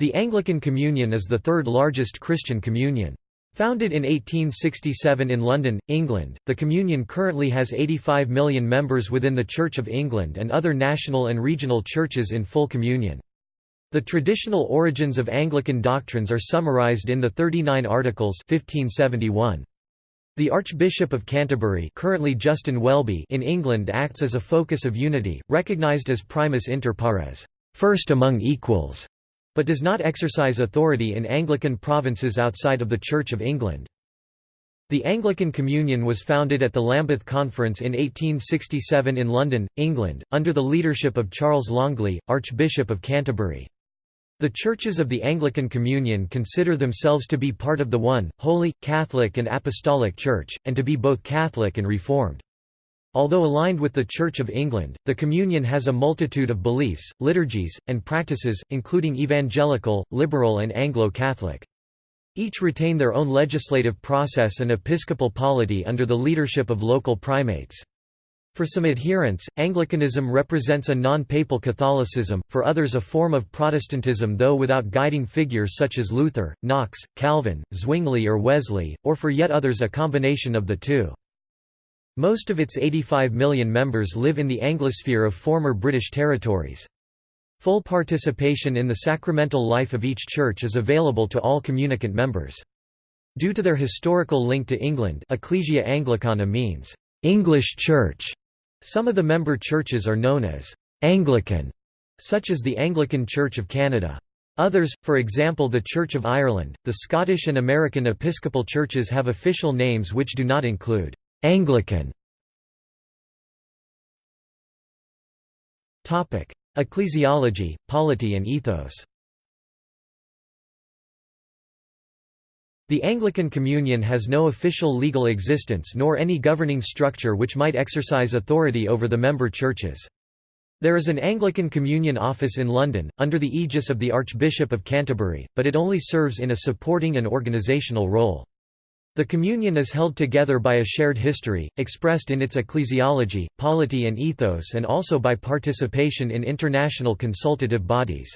The Anglican Communion is the third largest Christian communion. Founded in 1867 in London, England, the Communion currently has 85 million members within the Church of England and other national and regional churches in full communion. The traditional origins of Anglican doctrines are summarised in the 39 Articles 1571. The Archbishop of Canterbury currently Justin Welby in England acts as a focus of unity, recognised as primus inter pares first among equals", but does not exercise authority in Anglican provinces outside of the Church of England. The Anglican Communion was founded at the Lambeth Conference in 1867 in London, England, under the leadership of Charles Longley, Archbishop of Canterbury. The churches of the Anglican Communion consider themselves to be part of the one, holy, Catholic and Apostolic Church, and to be both Catholic and Reformed. Although aligned with the Church of England, the Communion has a multitude of beliefs, liturgies, and practices, including evangelical, liberal and Anglo-Catholic. Each retain their own legislative process and episcopal polity under the leadership of local primates. For some adherents, Anglicanism represents a non-papal Catholicism, for others a form of Protestantism though without guiding figures such as Luther, Knox, Calvin, Zwingli or Wesley, or for yet others a combination of the two. Most of its 85 million members live in the Anglosphere of former British territories. Full participation in the sacramental life of each church is available to all communicant members. Due to their historical link to England Ecclesia Anglicana means, "'English Church' Some of the member churches are known as Anglican, such as the Anglican Church of Canada. Others, for example the Church of Ireland, the Scottish and American Episcopal churches have official names which do not include Anglican. Ecclesiology, polity and ethos The Anglican Communion has no official legal existence nor any governing structure which might exercise authority over the member churches. There is an Anglican Communion office in London, under the aegis of the Archbishop of Canterbury, but it only serves in a supporting and organisational role. The Communion is held together by a shared history, expressed in its ecclesiology, polity and ethos and also by participation in international consultative bodies.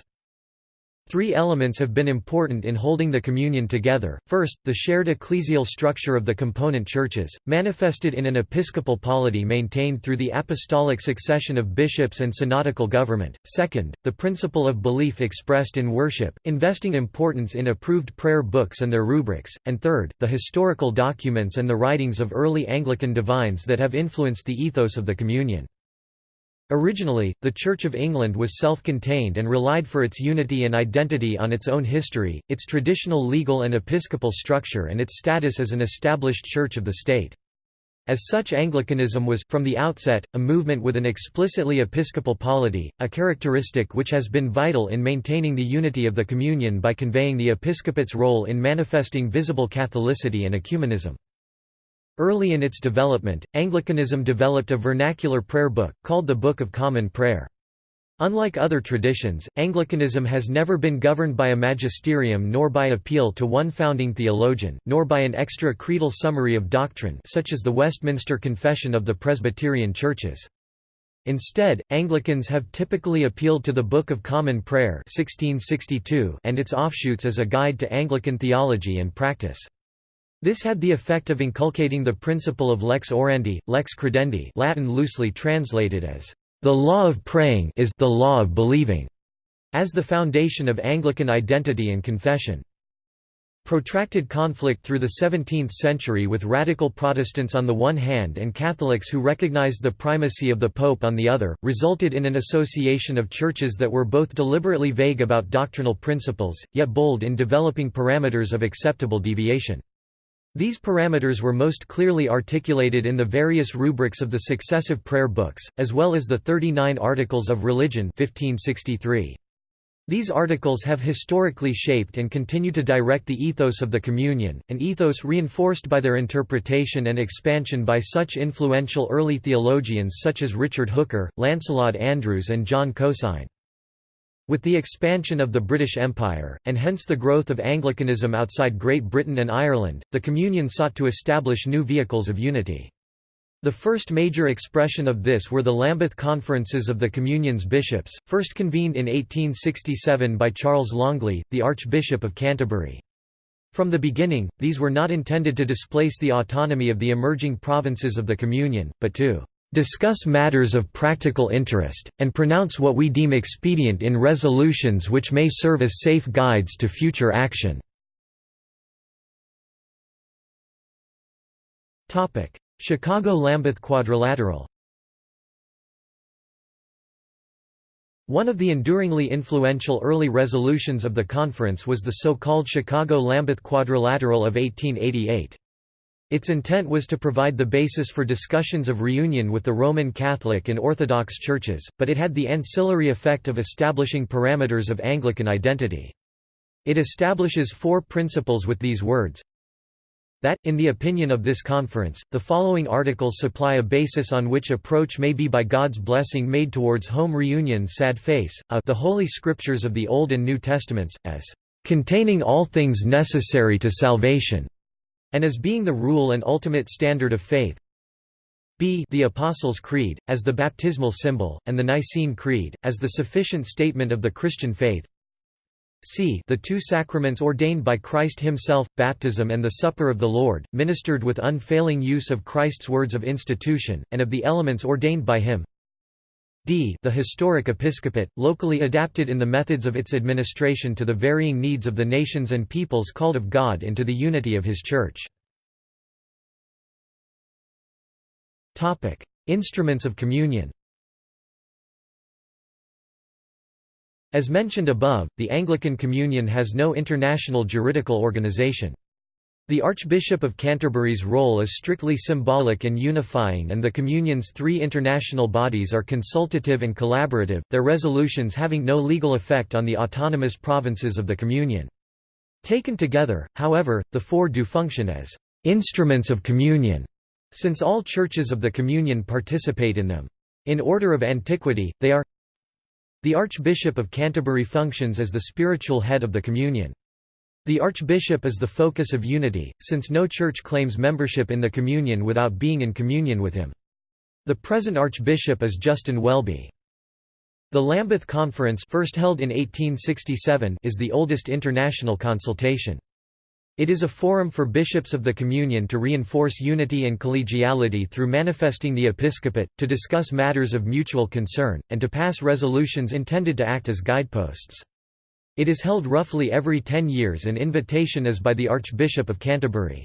Three elements have been important in holding the communion together. First, the shared ecclesial structure of the component churches, manifested in an episcopal polity maintained through the apostolic succession of bishops and synodical government. Second, the principle of belief expressed in worship, investing importance in approved prayer books and their rubrics. And third, the historical documents and the writings of early Anglican divines that have influenced the ethos of the communion. Originally, the Church of England was self-contained and relied for its unity and identity on its own history, its traditional legal and episcopal structure and its status as an established church of the state. As such Anglicanism was, from the outset, a movement with an explicitly episcopal polity, a characteristic which has been vital in maintaining the unity of the Communion by conveying the episcopate's role in manifesting visible Catholicity and ecumenism. Early in its development, Anglicanism developed a vernacular prayer book, called the Book of Common Prayer. Unlike other traditions, Anglicanism has never been governed by a magisterium nor by appeal to one founding theologian, nor by an extra-creedal summary of doctrine such as the Westminster Confession of the Presbyterian Churches. Instead, Anglicans have typically appealed to the Book of Common Prayer 1662 and its offshoots as a guide to Anglican theology and practice. This had the effect of inculcating the principle of lex orandi, lex credendi Latin loosely translated as, "...the law of praying is the law of believing", as the foundation of Anglican identity and confession. Protracted conflict through the 17th century with radical Protestants on the one hand and Catholics who recognized the primacy of the Pope on the other, resulted in an association of churches that were both deliberately vague about doctrinal principles, yet bold in developing parameters of acceptable deviation. These parameters were most clearly articulated in the various rubrics of the successive prayer books, as well as the 39 Articles of Religion 1563. These articles have historically shaped and continue to direct the ethos of the Communion, an ethos reinforced by their interpretation and expansion by such influential early theologians such as Richard Hooker, Lancelot Andrewes and John Cosin. With the expansion of the British Empire, and hence the growth of Anglicanism outside Great Britain and Ireland, the Communion sought to establish new vehicles of unity. The first major expression of this were the Lambeth Conferences of the Communion's bishops, first convened in 1867 by Charles Longley, the Archbishop of Canterbury. From the beginning, these were not intended to displace the autonomy of the emerging provinces of the Communion, but to discuss matters of practical interest, and pronounce what we deem expedient in resolutions which may serve as safe guides to future action." Chicago–Lambeth Quadrilateral One of the enduringly influential early resolutions of the conference was the so-called Chicago–Lambeth Quadrilateral of 1888. Its intent was to provide the basis for discussions of reunion with the Roman Catholic and Orthodox churches, but it had the ancillary effect of establishing parameters of Anglican identity. It establishes four principles with these words, that, in the opinion of this conference, the following articles supply a basis on which approach may be by God's blessing made towards home reunion sad face, a the Holy Scriptures of the Old and New Testaments, as containing all things necessary to salvation, and as being the rule and ultimate standard of faith, b the Apostles' Creed, as the baptismal symbol, and the Nicene Creed, as the sufficient statement of the Christian faith, c the two sacraments ordained by Christ himself, baptism and the Supper of the Lord, ministered with unfailing use of Christ's words of institution, and of the elements ordained by him d the historic episcopate, locally adapted in the methods of its administration to the varying needs of the nations and peoples called of God into the unity of his Church. Instruments of communion As mentioned above, the Anglican Communion has no international juridical organization. The Archbishop of Canterbury's role is strictly symbolic and unifying and the Communion's three international bodies are consultative and collaborative, their resolutions having no legal effect on the autonomous provinces of the Communion. Taken together, however, the four do function as «instruments of communion», since all churches of the Communion participate in them. In order of antiquity, they are the Archbishop of Canterbury functions as the spiritual head of the Communion. The Archbishop is the focus of unity, since no church claims membership in the Communion without being in communion with him. The present Archbishop is Justin Welby. The Lambeth Conference first held in 1867 is the oldest international consultation. It is a forum for bishops of the Communion to reinforce unity and collegiality through manifesting the episcopate, to discuss matters of mutual concern, and to pass resolutions intended to act as guideposts. It is held roughly every ten years and invitation is by the Archbishop of Canterbury.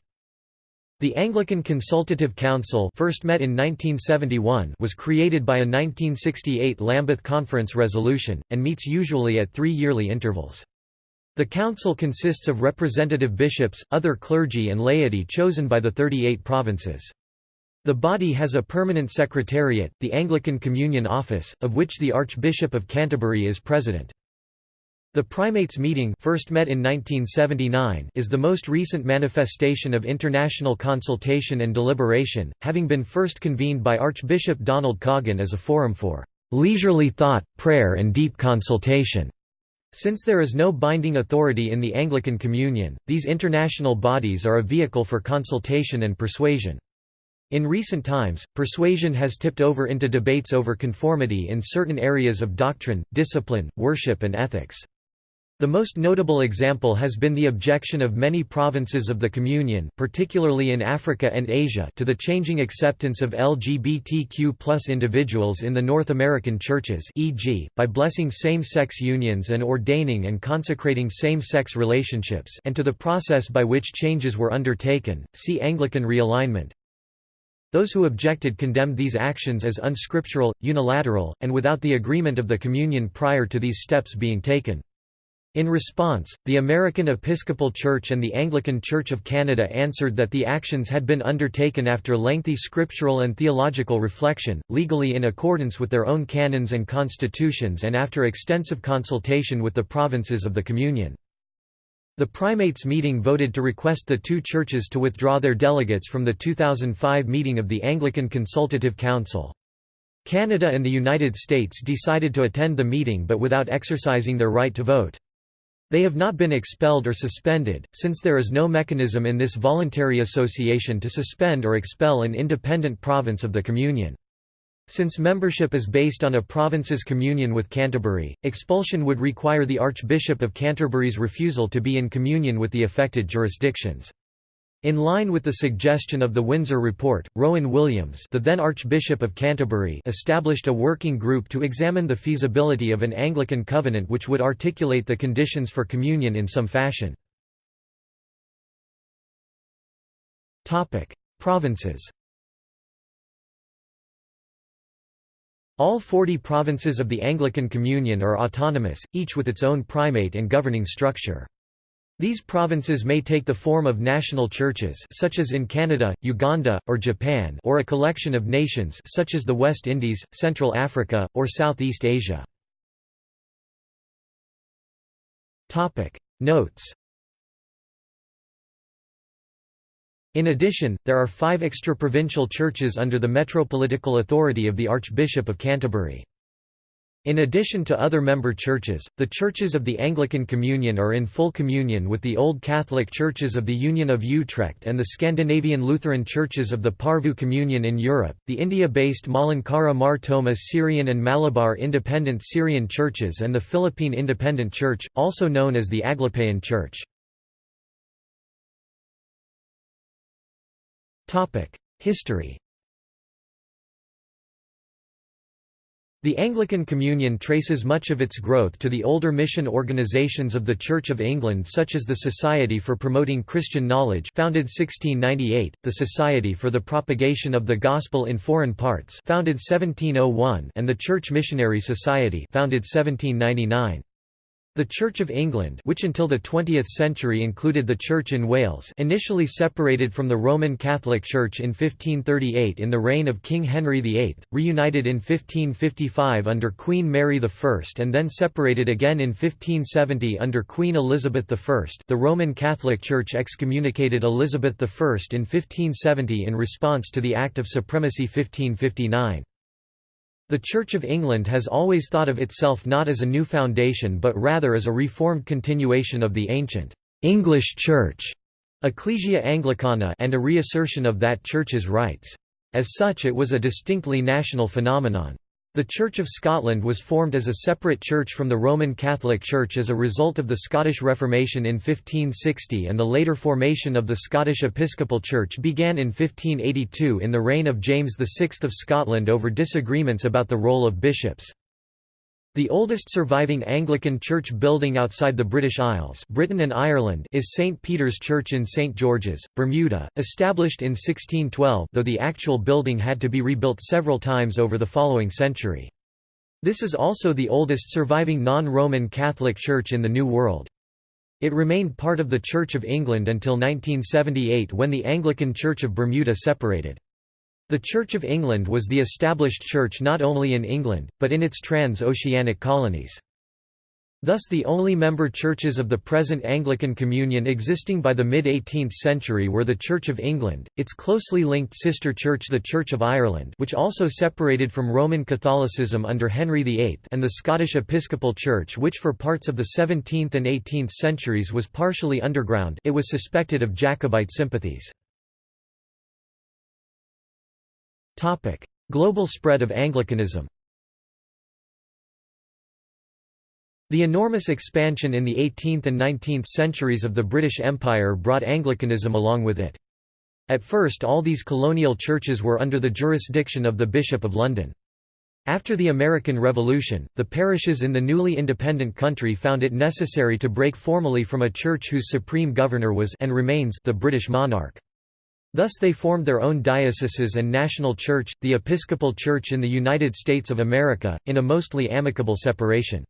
The Anglican Consultative Council first met in 1971 was created by a 1968 Lambeth Conference resolution, and meets usually at three yearly intervals. The council consists of representative bishops, other clergy and laity chosen by the 38 provinces. The body has a permanent secretariat, the Anglican Communion Office, of which the Archbishop of Canterbury is president. The Primates meeting first met in 1979 is the most recent manifestation of international consultation and deliberation, having been first convened by Archbishop Donald Coggan as a forum for "...leisurely thought, prayer and deep consultation." Since there is no binding authority in the Anglican Communion, these international bodies are a vehicle for consultation and persuasion. In recent times, persuasion has tipped over into debates over conformity in certain areas of doctrine, discipline, worship and ethics. The most notable example has been the objection of many provinces of the Communion particularly in Africa and Asia to the changing acceptance of LGBTQ individuals in the North American churches e.g., by blessing same-sex unions and ordaining and consecrating same-sex relationships and to the process by which changes were undertaken, see Anglican realignment. Those who objected condemned these actions as unscriptural, unilateral, and without the agreement of the Communion prior to these steps being taken. In response, the American Episcopal Church and the Anglican Church of Canada answered that the actions had been undertaken after lengthy scriptural and theological reflection, legally in accordance with their own canons and constitutions and after extensive consultation with the provinces of the Communion. The primates meeting voted to request the two churches to withdraw their delegates from the 2005 meeting of the Anglican Consultative Council. Canada and the United States decided to attend the meeting but without exercising their right to vote. They have not been expelled or suspended, since there is no mechanism in this voluntary association to suspend or expel an independent province of the Communion. Since membership is based on a province's communion with Canterbury, expulsion would require the Archbishop of Canterbury's refusal to be in communion with the affected jurisdictions. In line with the suggestion of the Windsor Report, Rowan Williams the then Archbishop of Canterbury established a working group to examine the feasibility of an Anglican covenant which would articulate the conditions for communion in some fashion. Provinces All 40 provinces of the Anglican Communion are autonomous, each with its own primate and governing structure. These provinces may take the form of national churches such as in Canada, Uganda, or Japan or a collection of nations such as the West Indies, Central Africa, or Southeast Asia. Notes In addition, there are five extra-provincial churches under the metropolitical authority of the Archbishop of Canterbury. In addition to other member churches, the churches of the Anglican Communion are in full communion with the Old Catholic churches of the Union of Utrecht and the Scandinavian Lutheran churches of the Porvoo Communion in Europe, the India-based Malankara Mar Thoma Syrian and Malabar Independent Syrian churches and the Philippine Independent Church, also known as the Aglipayan Church. History The Anglican Communion traces much of its growth to the older mission organizations of the Church of England such as the Society for Promoting Christian Knowledge founded 1698, the Society for the Propagation of the Gospel in Foreign Parts founded 1701 and the Church Missionary Society founded 1799. The Church of England which until the 20th century included the Church in Wales initially separated from the Roman Catholic Church in 1538 in the reign of King Henry VIII, reunited in 1555 under Queen Mary I and then separated again in 1570 under Queen Elizabeth I the Roman Catholic Church excommunicated Elizabeth I in 1570 in response to the Act of Supremacy 1559. The Church of England has always thought of itself not as a new foundation but rather as a reformed continuation of the ancient English Church Ecclesia Anglicana and a reassertion of that church's rights. As such it was a distinctly national phenomenon. The Church of Scotland was formed as a separate church from the Roman Catholic Church as a result of the Scottish Reformation in 1560 and the later formation of the Scottish Episcopal Church began in 1582 in the reign of James VI of Scotland over disagreements about the role of bishops. The oldest surviving Anglican church building outside the British Isles Britain and Ireland is St. Peter's Church in St. George's, Bermuda, established in 1612 though the actual building had to be rebuilt several times over the following century. This is also the oldest surviving non-Roman Catholic church in the New World. It remained part of the Church of England until 1978 when the Anglican Church of Bermuda separated. The Church of England was the established church not only in England, but in its trans-oceanic colonies. Thus the only member churches of the present Anglican Communion existing by the mid-18th century were the Church of England, its closely linked sister church the Church of Ireland which also separated from Roman Catholicism under Henry VIII and the Scottish Episcopal Church which for parts of the 17th and 18th centuries was partially underground it was suspected of Jacobite sympathies. Global spread of Anglicanism The enormous expansion in the 18th and 19th centuries of the British Empire brought Anglicanism along with it. At first all these colonial churches were under the jurisdiction of the Bishop of London. After the American Revolution, the parishes in the newly independent country found it necessary to break formally from a church whose supreme governor was and remains the British monarch. Thus they formed their own dioceses and national church, the Episcopal Church in the United States of America, in a mostly amicable separation.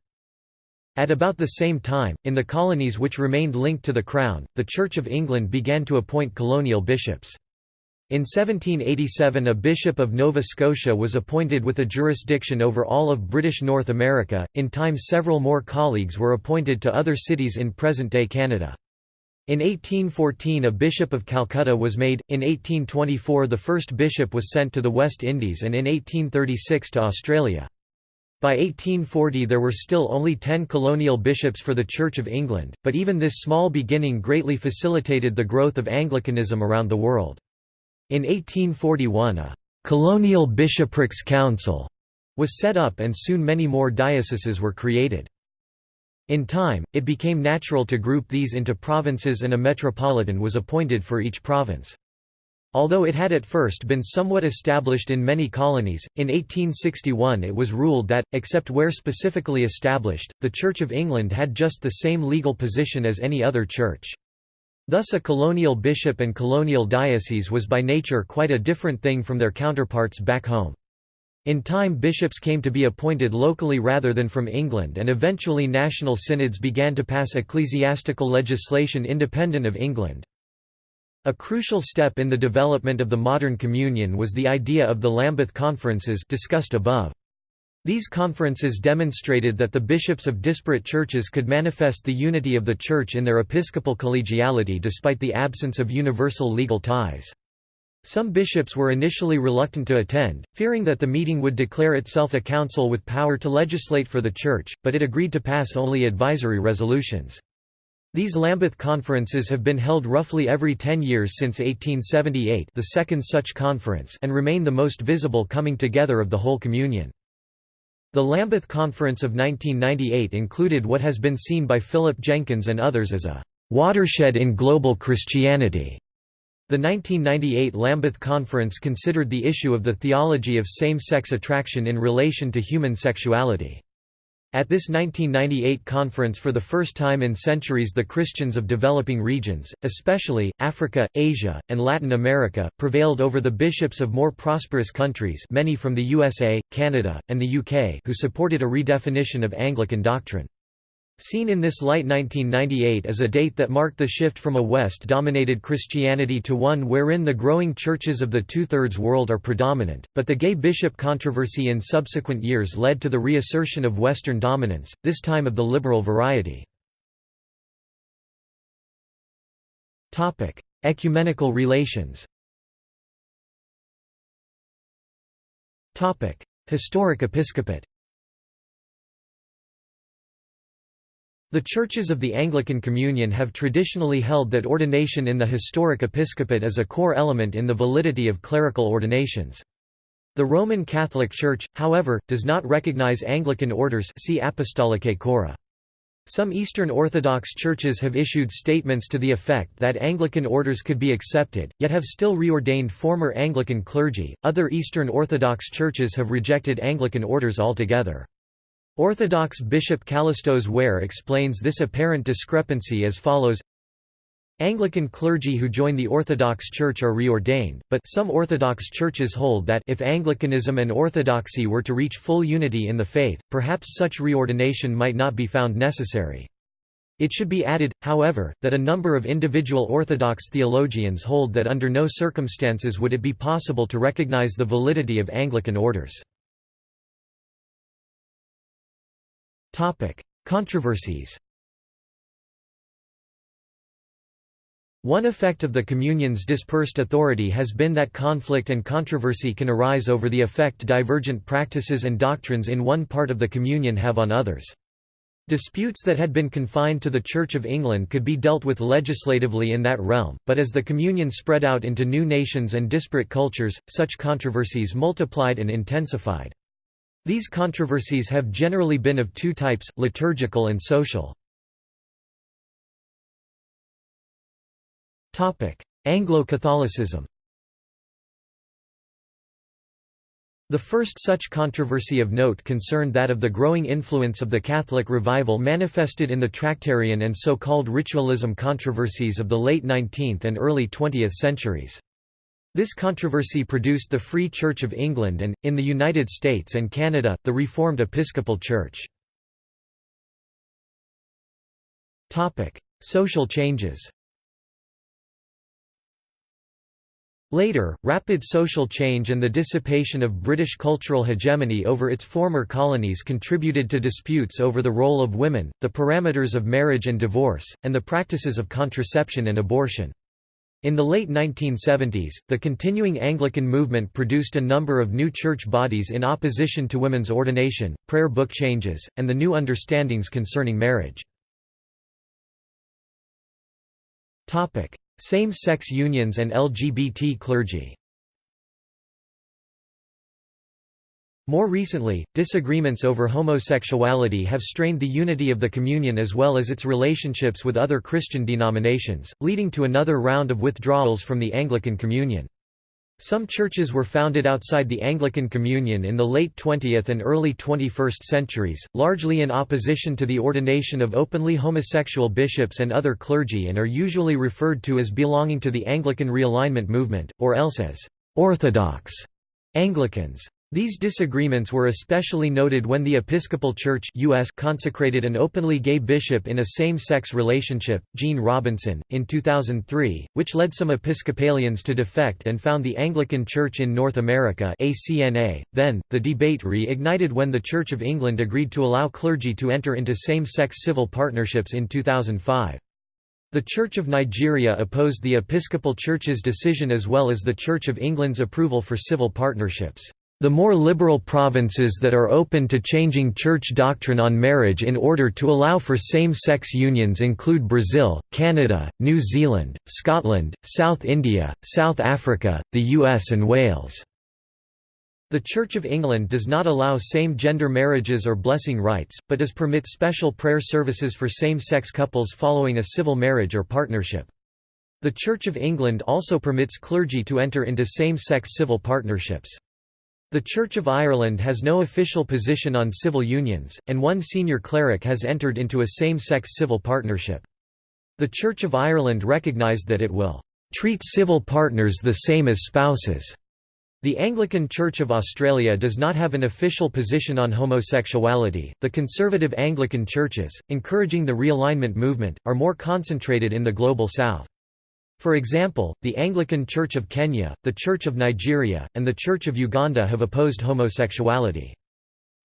At about the same time, in the colonies which remained linked to the Crown, the Church of England began to appoint colonial bishops. In 1787 a bishop of Nova Scotia was appointed with a jurisdiction over all of British North America, in time several more colleagues were appointed to other cities in present-day Canada. In 1814 a Bishop of Calcutta was made, in 1824 the first bishop was sent to the West Indies and in 1836 to Australia. By 1840 there were still only ten colonial bishops for the Church of England, but even this small beginning greatly facilitated the growth of Anglicanism around the world. In 1841 a «colonial bishoprics council» was set up and soon many more dioceses were created. In time, it became natural to group these into provinces and a metropolitan was appointed for each province. Although it had at first been somewhat established in many colonies, in 1861 it was ruled that, except where specifically established, the Church of England had just the same legal position as any other church. Thus a colonial bishop and colonial diocese was by nature quite a different thing from their counterparts back home. In time bishops came to be appointed locally rather than from England and eventually national synods began to pass ecclesiastical legislation independent of England. A crucial step in the development of the modern communion was the idea of the Lambeth Conferences discussed above. These conferences demonstrated that the bishops of disparate churches could manifest the unity of the Church in their episcopal collegiality despite the absence of universal legal ties. Some bishops were initially reluctant to attend, fearing that the meeting would declare itself a council with power to legislate for the Church, but it agreed to pass only advisory resolutions. These Lambeth conferences have been held roughly every ten years since 1878 the second such conference and remain the most visible coming together of the whole communion. The Lambeth Conference of 1998 included what has been seen by Philip Jenkins and others as a «watershed in global Christianity». The 1998 Lambeth Conference considered the issue of the theology of same-sex attraction in relation to human sexuality. At this 1998 conference for the first time in centuries the Christians of developing regions, especially, Africa, Asia, and Latin America, prevailed over the bishops of more prosperous countries many from the USA, Canada, and the UK who supported a redefinition of Anglican doctrine. Seen in this light 1998 as a date that marked the shift from a West-dominated Christianity to one wherein the growing churches of the two-thirds world are predominant, but the gay bishop controversy in subsequent years led to the reassertion of Western dominance, this time of the liberal variety. Ecumenical relations Historic episcopate The churches of the Anglican Communion have traditionally held that ordination in the historic episcopate is a core element in the validity of clerical ordinations. The Roman Catholic Church, however, does not recognize Anglican orders see Apostolicae Curae. Some Eastern Orthodox churches have issued statements to the effect that Anglican orders could be accepted, yet have still reordained former Anglican clergy. Other Eastern Orthodox churches have rejected Anglican orders altogether. Orthodox Bishop Kallistos Ware explains this apparent discrepancy as follows Anglican clergy who join the Orthodox Church are reordained, but some Orthodox churches hold that if Anglicanism and Orthodoxy were to reach full unity in the faith, perhaps such reordination might not be found necessary. It should be added, however, that a number of individual Orthodox theologians hold that under no circumstances would it be possible to recognize the validity of Anglican orders. Controversies One effect of the Communion's dispersed authority has been that conflict and controversy can arise over the effect divergent practices and doctrines in one part of the Communion have on others. Disputes that had been confined to the Church of England could be dealt with legislatively in that realm, but as the Communion spread out into new nations and disparate cultures, such controversies multiplied and intensified. These controversies have generally been of two types, liturgical and social. Anglo-Catholicism The first such controversy of note concerned that of the growing influence of the Catholic revival manifested in the Tractarian and so-called ritualism controversies of the late 19th and early 20th centuries. This controversy produced the Free Church of England and, in the United States and Canada, the Reformed Episcopal Church. Social changes Later, rapid social change and the dissipation of British cultural hegemony over its former colonies contributed to disputes over the role of women, the parameters of marriage and divorce, and the practices of contraception and abortion. In the late 1970s, the continuing Anglican movement produced a number of new church bodies in opposition to women's ordination, prayer book changes, and the new understandings concerning marriage. Same-sex unions and LGBT clergy More recently, disagreements over homosexuality have strained the unity of the communion as well as its relationships with other Christian denominations, leading to another round of withdrawals from the Anglican Communion. Some churches were founded outside the Anglican Communion in the late 20th and early 21st centuries, largely in opposition to the ordination of openly homosexual bishops and other clergy and are usually referred to as belonging to the Anglican realignment movement, or else as «Orthodox» Anglicans. These disagreements were especially noted when the Episcopal Church US consecrated an openly gay bishop in a same-sex relationship, Gene Robinson, in 2003, which led some Episcopalians to defect and found the Anglican Church in North America ACNA. .Then, the debate re-ignited when the Church of England agreed to allow clergy to enter into same-sex civil partnerships in 2005. The Church of Nigeria opposed the Episcopal Church's decision as well as the Church of England's approval for civil partnerships. The more liberal provinces that are open to changing church doctrine on marriage in order to allow for same-sex unions include Brazil, Canada, New Zealand, Scotland, South India, South Africa, the US and Wales. The Church of England does not allow same-gender marriages or blessing rites, but does permit special prayer services for same-sex couples following a civil marriage or partnership. The Church of England also permits clergy to enter into same-sex civil partnerships. The Church of Ireland has no official position on civil unions, and one senior cleric has entered into a same-sex civil partnership. The Church of Ireland recognised that it will treat civil partners the same as spouses. The Anglican Church of Australia does not have an official position on homosexuality. The conservative Anglican churches, encouraging the realignment movement, are more concentrated in the global south. For example, the Anglican Church of Kenya, the Church of Nigeria, and the Church of Uganda have opposed homosexuality.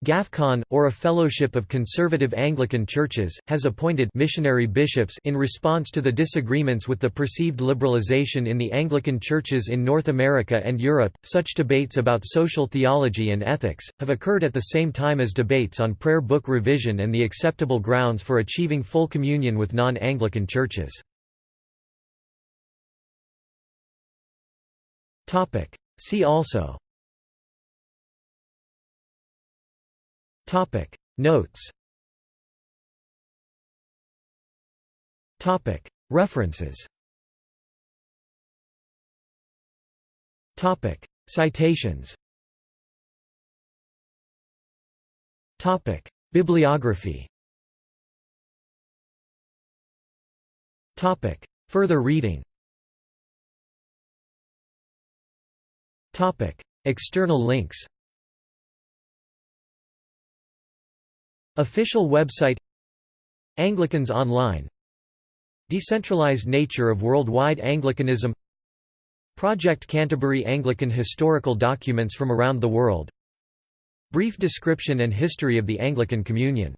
GAFCON, or a fellowship of conservative Anglican churches, has appointed missionary bishops in response to the disagreements with the perceived liberalization in the Anglican churches in North America and Europe. Such debates about social theology and ethics have occurred at the same time as debates on prayer book revision and the acceptable grounds for achieving full communion with non-Anglican churches. Topic. See also Topic. Notes Topic. References Topic. Citations Topic. Bibliography Topic. Further reading External links. Official website Anglicans Online Decentralized nature of worldwide Anglicanism Project Canterbury Anglican historical documents from around the world Brief description and history of the Anglican Communion